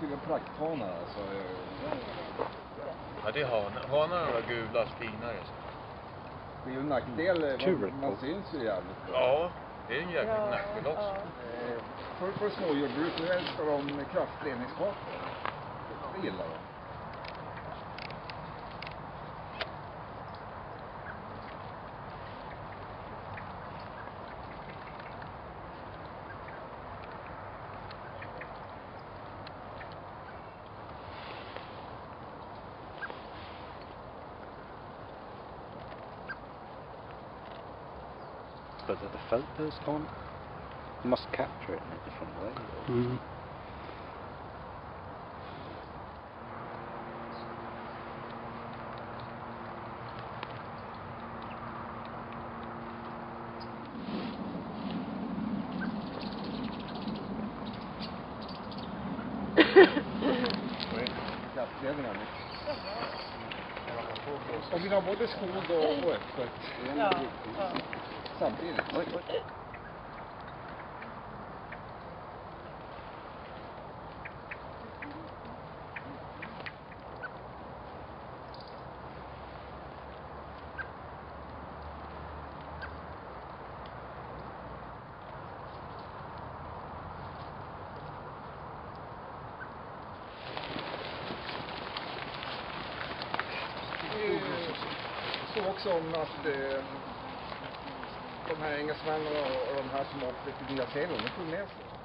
väl prakthanar alltså. Ja, det är hanar. Hanarna är gula, finare. Det är ju en nackdel, Kul. man, man syns ju jävligt bra. Ja, det är en jäkla nackdel också. Eh, För, för småjordbruk nu älskar de kraftledningskartor. Det gillar de. But are the photos on? You must capture it in a different way. or- Mm. Kraftledningar. Og vi har både skog og, og økfløyt. Ja. Samtidig. Oi, oi. Oj. Också om att eh, de här engelsmännen och, och de här som åkte till Nya Zeeland, de tog med sig